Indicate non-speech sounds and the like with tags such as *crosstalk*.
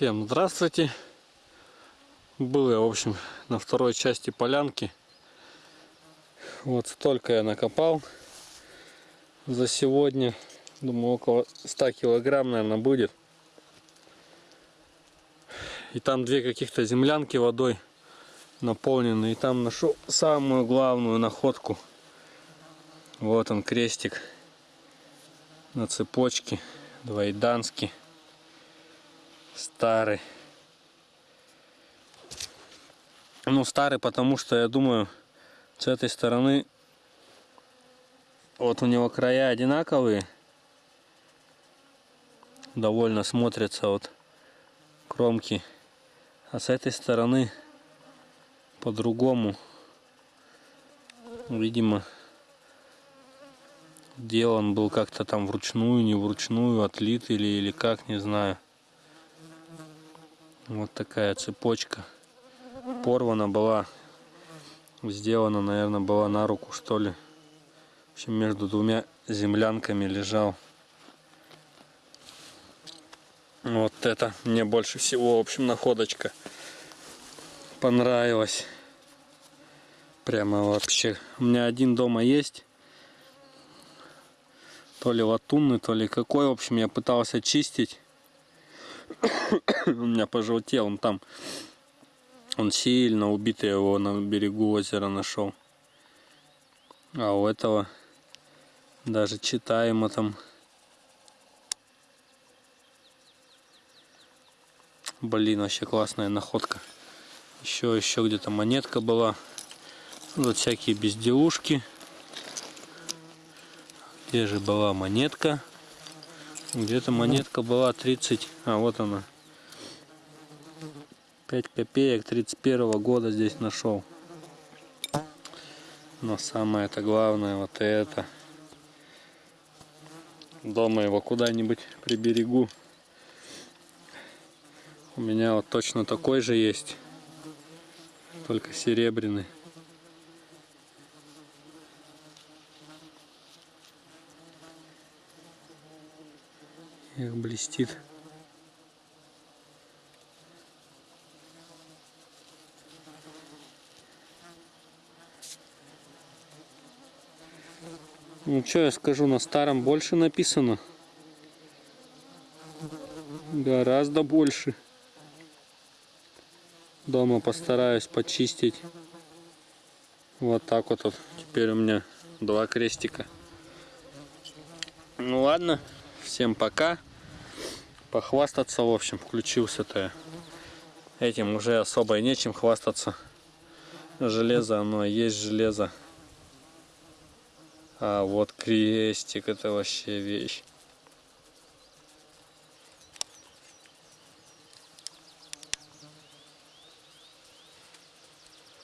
Всем здравствуйте. Был я, в общем, на второй части полянки. Вот столько я накопал за сегодня. Думаю, около 100 килограмм, наверное, будет. И там две каких-то землянки водой наполнены. И там нашел самую главную находку. Вот он, крестик на цепочке. Двоеданский. Старый. Ну, старый, потому что, я думаю, с этой стороны вот у него края одинаковые. Довольно смотрятся вот кромки. А с этой стороны по-другому. Видимо, делан был как-то там вручную, не вручную, отлит или, или как, не знаю. Вот такая цепочка. Порвана была. Сделана, наверное, была на руку, что ли. В общем, между двумя землянками лежал. Вот это мне больше всего, в общем, находочка понравилась. Прямо вообще. У меня один дома есть. То ли латунный, то ли какой. В общем, я пытался чистить. *coughs* у меня пожелтел, он там, он сильно убитый, его на берегу озера нашел. А у этого даже читаемо там. Блин, вообще классная находка. Еще, еще где-то монетка была. Вот всякие безделушки. Где же была монетка? Где-то монетка была 30, а вот она. 5 копеек 31 года здесь нашел. Но самое это главное вот это. Дома его куда-нибудь приберегу. У меня вот точно такой же есть. Только серебряный. Эх, блестит. Ну что я скажу, на старом больше написано. Гораздо больше. Дома постараюсь почистить. Вот так вот, вот. Теперь у меня два крестика. Ну ладно, всем пока похвастаться, в общем, включился-то этим уже особо и нечем хвастаться. Железо, оно есть железо. А вот крестик, это вообще вещь.